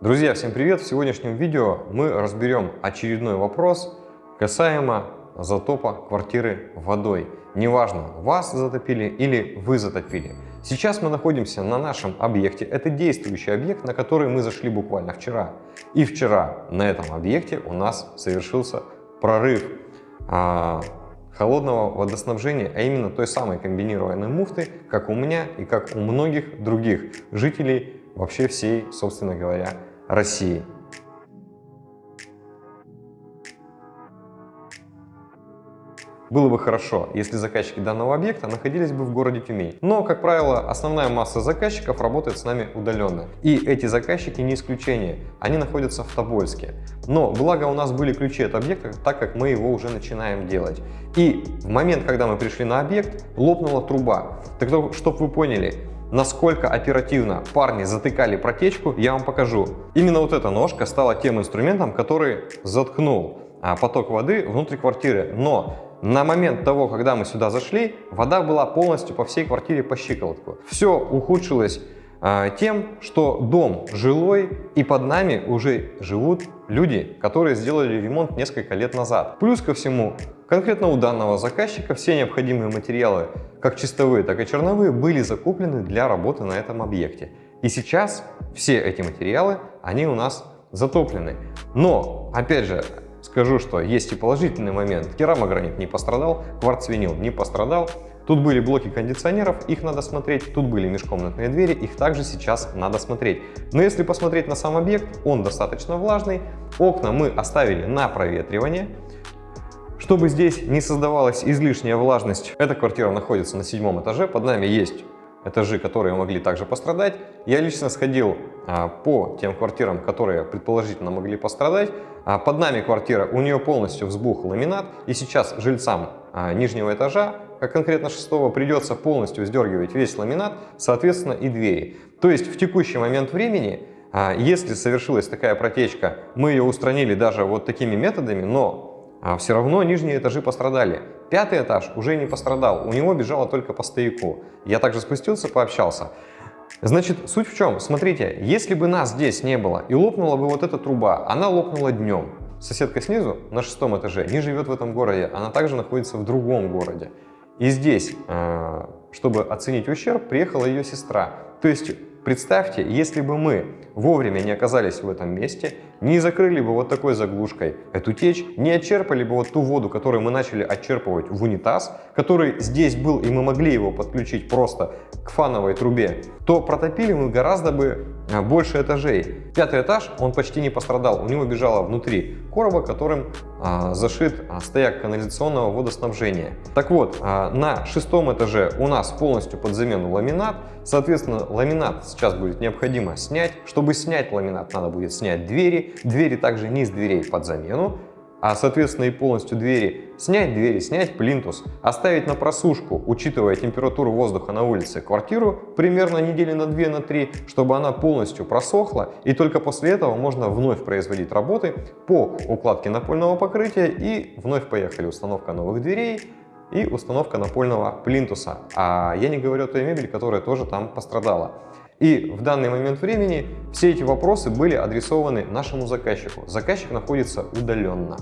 Друзья, всем привет! В сегодняшнем видео мы разберем очередной вопрос касаемо затопа квартиры водой. Неважно, вас затопили или вы затопили. Сейчас мы находимся на нашем объекте. Это действующий объект, на который мы зашли буквально вчера. И вчера на этом объекте у нас совершился прорыв а, холодного водоснабжения, а именно той самой комбинированной муфты, как у меня и как у многих других жителей вообще всей, собственно говоря, России. Было бы хорошо, если заказчики данного объекта находились бы в городе Тюмень. Но, как правило, основная масса заказчиков работает с нами удаленно. И эти заказчики не исключение, они находятся в Тобольске. Но благо у нас были ключи от объекта, так как мы его уже начинаем делать. И в момент, когда мы пришли на объект, лопнула труба. Так чтобы вы поняли, насколько оперативно парни затыкали протечку, я вам покажу. Именно вот эта ножка стала тем инструментом, который заткнул а, поток воды внутрь квартиры. Но на момент того, когда мы сюда зашли, вода была полностью по всей квартире по щиколотку. Все ухудшилось а, тем, что дом жилой и под нами уже живут люди, которые сделали ремонт несколько лет назад. Плюс ко всему, конкретно у данного заказчика все необходимые материалы, как чистовые, так и черновые, были закуплены для работы на этом объекте. И сейчас все эти материалы, они у нас затоплены. Но, опять же, скажу, что есть и положительный момент. Керамогранит не пострадал, кварцвинил не пострадал, Тут были блоки кондиционеров, их надо смотреть. Тут были межкомнатные двери, их также сейчас надо смотреть. Но если посмотреть на сам объект, он достаточно влажный. Окна мы оставили на проветривание. Чтобы здесь не создавалась излишняя влажность, эта квартира находится на седьмом этаже. Под нами есть этажи, которые могли также пострадать. Я лично сходил а, по тем квартирам, которые предположительно могли пострадать. А, под нами квартира, у нее полностью взбух ламинат. И сейчас жильцам а, нижнего этажа как конкретно шестого, придется полностью сдергивать весь ламинат, соответственно и двери. То есть в текущий момент времени, если совершилась такая протечка, мы ее устранили даже вот такими методами, но а, все равно нижние этажи пострадали. Пятый этаж уже не пострадал, у него бежало только по стояку. Я также спустился, пообщался. Значит, суть в чем? Смотрите, если бы нас здесь не было и лопнула бы вот эта труба, она лопнула днем. Соседка снизу, на шестом этаже, не живет в этом городе, она также находится в другом городе. И здесь, э, чтобы оценить ущерб, приехала ее сестра. То есть представьте, если бы мы вовремя не оказались в этом месте, не закрыли бы вот такой заглушкой эту течь, не отчерпали бы вот ту воду, которую мы начали отчерпывать в унитаз, который здесь был, и мы могли его подключить просто к фановой трубе, то протопили мы гораздо бы а, больше этажей. Пятый этаж, он почти не пострадал, у него бежало внутри короба, которым а, зашит а, стояк канализационного водоснабжения. Так вот, а, на шестом этаже у нас полностью под замену ламинат, соответственно, ламинат сейчас будет необходимо снять. Чтобы снять ламинат, надо будет снять двери, двери, также низ дверей под замену, а соответственно и полностью двери снять, двери снять, плинтус, оставить на просушку, учитывая температуру воздуха на улице, квартиру примерно недели на 2 на 3, чтобы она полностью просохла, и только после этого можно вновь производить работы по укладке напольного покрытия и вновь поехали установка новых дверей, и установка напольного плинтуса. А я не говорю о той мебели, которая тоже там пострадала. И в данный момент времени все эти вопросы были адресованы нашему заказчику. Заказчик находится удаленно.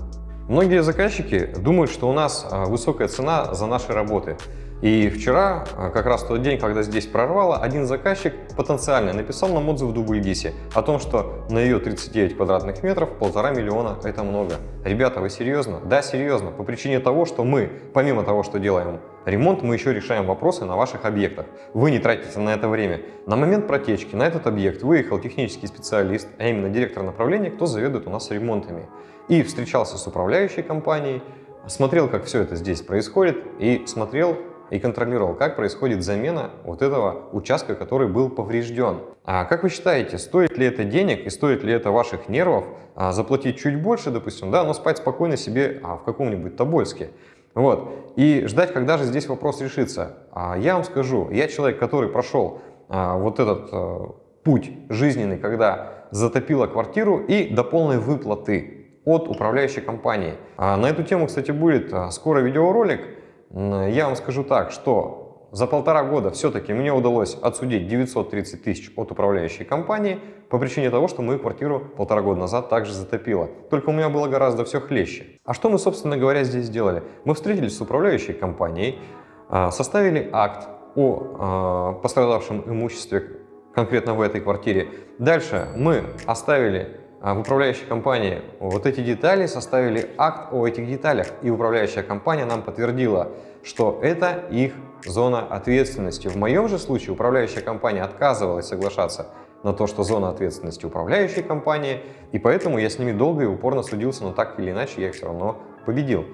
Многие заказчики думают, что у нас а, высокая цена за наши работы. И вчера, а, как раз тот день, когда здесь прорвало, один заказчик потенциально написал нам отзыв в Дубльгисе о том, что на ее 39 квадратных метров полтора миллиона – это много. Ребята, вы серьезно? Да, серьезно. По причине того, что мы, помимо того, что делаем ремонт, мы еще решаем вопросы на ваших объектах. Вы не тратите на это время. На момент протечки на этот объект выехал технический специалист, а именно директор направления, кто заведует у нас ремонтами. И встречался с управляющей компанией, смотрел, как все это здесь происходит, и смотрел, и контролировал, как происходит замена вот этого участка, который был поврежден. А как вы считаете, стоит ли это денег и стоит ли это ваших нервов а, заплатить чуть больше, допустим, да, но спать спокойно себе а, в каком-нибудь Тобольске? Вот. И ждать, когда же здесь вопрос решится. А я вам скажу, я человек, который прошел а, вот этот а, путь жизненный, когда затопила квартиру и до полной выплаты от управляющей компании. А на эту тему, кстати, будет а, скоро видеоролик, я вам скажу так, что за полтора года все-таки мне удалось отсудить 930 тысяч от управляющей компании по причине того, что мою квартиру полтора года назад также затопило. Только у меня было гораздо все хлеще. А что мы, собственно говоря, здесь сделали? Мы встретились с управляющей компанией, а, составили акт о пострадавшем имуществе конкретно в этой квартире. Дальше мы оставили в управляющей компании вот эти детали, составили акт о этих деталях, и управляющая компания нам подтвердила, что это их зона ответственности. В моем же случае управляющая компания отказывалась соглашаться на то, что зона ответственности управляющей компании, и поэтому я с ними долго и упорно судился, но так или иначе я их все равно победил.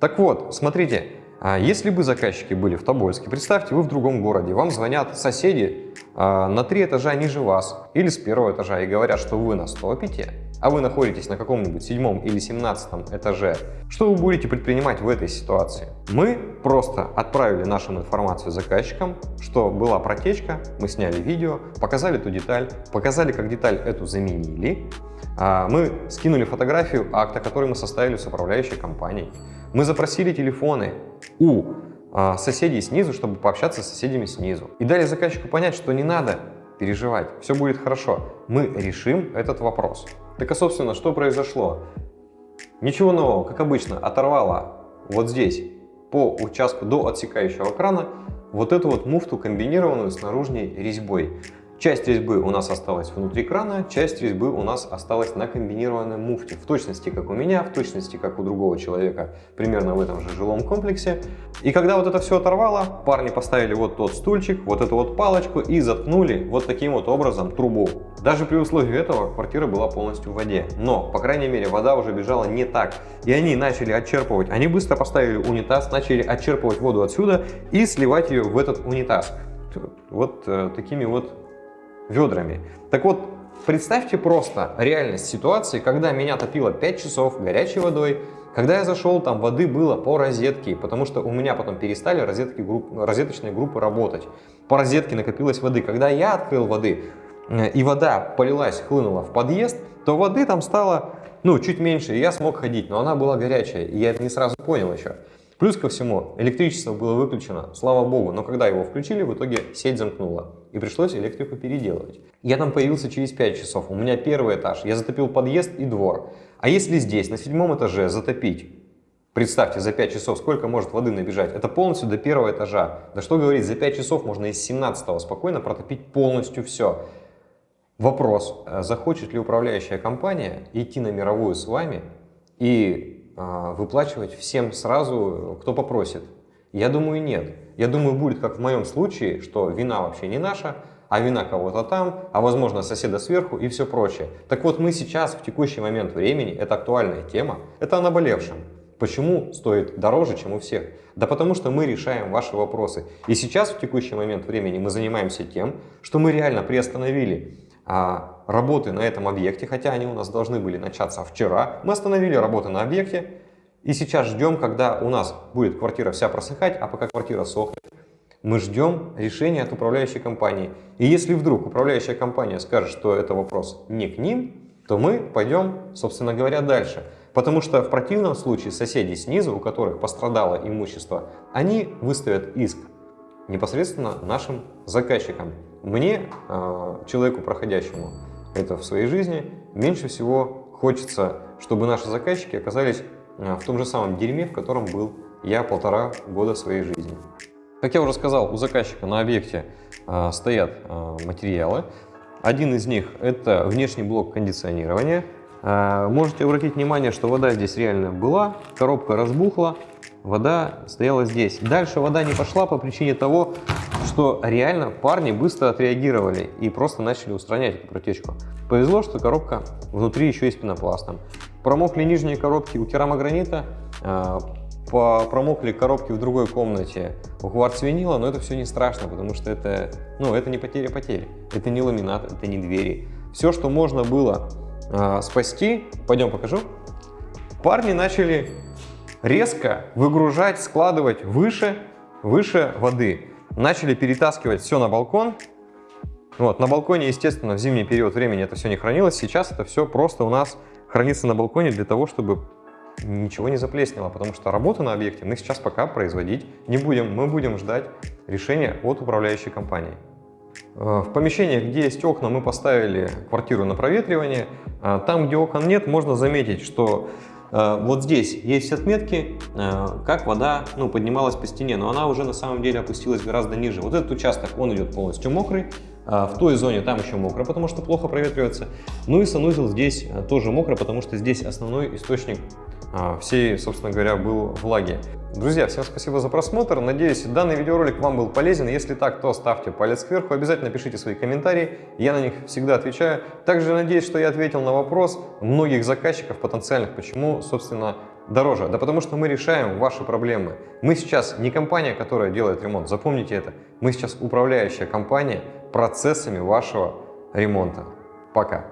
Так вот, смотрите, а если бы заказчики были в Тобольске, представьте, вы в другом городе, вам звонят соседи а, на три этажа ниже вас или с первого этажа и говорят, что вы на стопите, а вы находитесь на каком-нибудь седьмом или семнадцатом этаже, что вы будете предпринимать в этой ситуации? Мы просто отправили нашу информацию заказчикам, что была протечка, мы сняли видео, показали эту деталь, показали, как деталь эту заменили, а, мы скинули фотографию акта, который мы составили с управляющей компанией. Мы запросили телефоны у а, соседей снизу, чтобы пообщаться с соседями снизу. И дали заказчику понять, что не надо переживать, все будет хорошо. Мы решим этот вопрос. Так а собственно, что произошло? Ничего нового, как обычно, оторвало вот здесь по участку до отсекающего крана вот эту вот муфту комбинированную с наружной резьбой. Часть резьбы у нас осталась внутри крана, часть резьбы у нас осталась на комбинированной муфте. В точности, как у меня, в точности, как у другого человека, примерно в этом же жилом комплексе. И когда вот это все оторвало, парни поставили вот тот стульчик, вот эту вот палочку и заткнули вот таким вот образом трубу. Даже при условии этого квартира была полностью в воде. Но, по крайней мере, вода уже бежала не так. И они начали отчерпывать. Они быстро поставили унитаз, начали отчерпывать воду отсюда и сливать ее в этот унитаз. Вот э, такими вот ведрами. Так вот, представьте просто реальность ситуации, когда меня топило 5 часов горячей водой, когда я зашел, там воды было по розетке, потому что у меня потом перестали розетки, групп, розеточные группы работать. По розетке накопилось воды. Когда я открыл воды, э, и вода полилась, хлынула в подъезд, то воды там стало ну, чуть меньше, и я смог ходить, но она была горячая, и я это не сразу понял еще. Плюс ко всему, электричество было выключено, слава богу, но когда его включили, в итоге сеть замкнула. И пришлось электрику переделывать. Я там появился через 5 часов, у меня первый этаж, я затопил подъезд и двор. А если здесь, на седьмом этаже, затопить, представьте, за 5 часов сколько может воды набежать, это полностью до первого этажа. Да что говорить, за 5 часов можно из 17 спокойно протопить полностью все. Вопрос, э, захочет ли управляющая компания идти на мировую с вами и выплачивать всем сразу, кто попросит? Я думаю, нет. Я думаю, будет как в моем случае, что вина вообще не наша, а вина кого-то там, а возможно соседа сверху и все прочее. Так вот мы сейчас, в текущий момент времени, это актуальная тема, это о наболевшем. Почему стоит дороже, чем у всех? Да потому что мы решаем ваши вопросы. И сейчас, в текущий момент времени, мы занимаемся тем, что мы реально приостановили а, работы на этом объекте, хотя они у нас должны были начаться вчера. Мы остановили работы на объекте и сейчас ждем, когда у нас будет квартира вся просыхать, а пока квартира сохнет, мы ждем решения от управляющей компании. И если вдруг управляющая компания скажет, что это вопрос не к ним, то мы пойдем, собственно говоря, дальше. Потому что в противном случае соседи снизу, у которых пострадало имущество, они выставят иск непосредственно нашим заказчикам. Мне, а, человеку проходящему это в своей жизни, меньше всего хочется, чтобы наши заказчики оказались а, в том же самом дерьме, в котором был я полтора года своей жизни. Как я уже сказал, у заказчика на объекте э, стоят э, материалы. Один из них это внешний блок кондиционирования. Э, можете обратить внимание, что вода здесь реально была, коробка разбухла, вода стояла здесь. Дальше вода не пошла по причине того, что реально парни быстро отреагировали и просто начали устранять эту протечку. Повезло, что коробка внутри еще с пенопластом. Промокли нижние коробки у керамогранита, а, промокли коробки в другой комнате у кварцвинила, но это все не страшно, потому что это, ну, это не потеря потери, это не ламинат, это не двери. Все, что можно было э, спасти, пойдем покажу, парни начали резко выгружать, складывать выше, выше воды. Начали перетаскивать все на балкон. Вот, на балконе, естественно, в зимний период времени это все не хранилось. Сейчас это все просто у нас хранится на балконе для того, чтобы ничего не заплеснело, потому что работу на объекте мы сейчас пока производить не будем. Мы будем ждать решение от управляющей компании. Э, в помещениях, где есть окна, мы поставили квартиру на проветривание. А там, где окон нет, можно заметить, что э, вот здесь есть отметки, э, как вода ну, поднималась по стене, но она уже на самом деле опустилась гораздо ниже. Вот этот участок, он идет полностью мокрый, а в той зоне там еще мокро, потому что плохо проветривается. Ну и санузел здесь тоже мокро, потому что здесь основной источник всей, собственно говоря, был влаги. Друзья, всем спасибо за просмотр. Надеюсь, данный видеоролик вам был полезен. Если так, то ставьте палец кверху. Обязательно пишите свои комментарии. Я на них всегда отвечаю. Также надеюсь, что я ответил на вопрос многих заказчиков потенциальных, почему, собственно, дороже. Да потому что мы решаем ваши проблемы. Мы сейчас не компания, которая делает ремонт. Запомните это. Мы сейчас управляющая компания процессами вашего ремонта. Пока.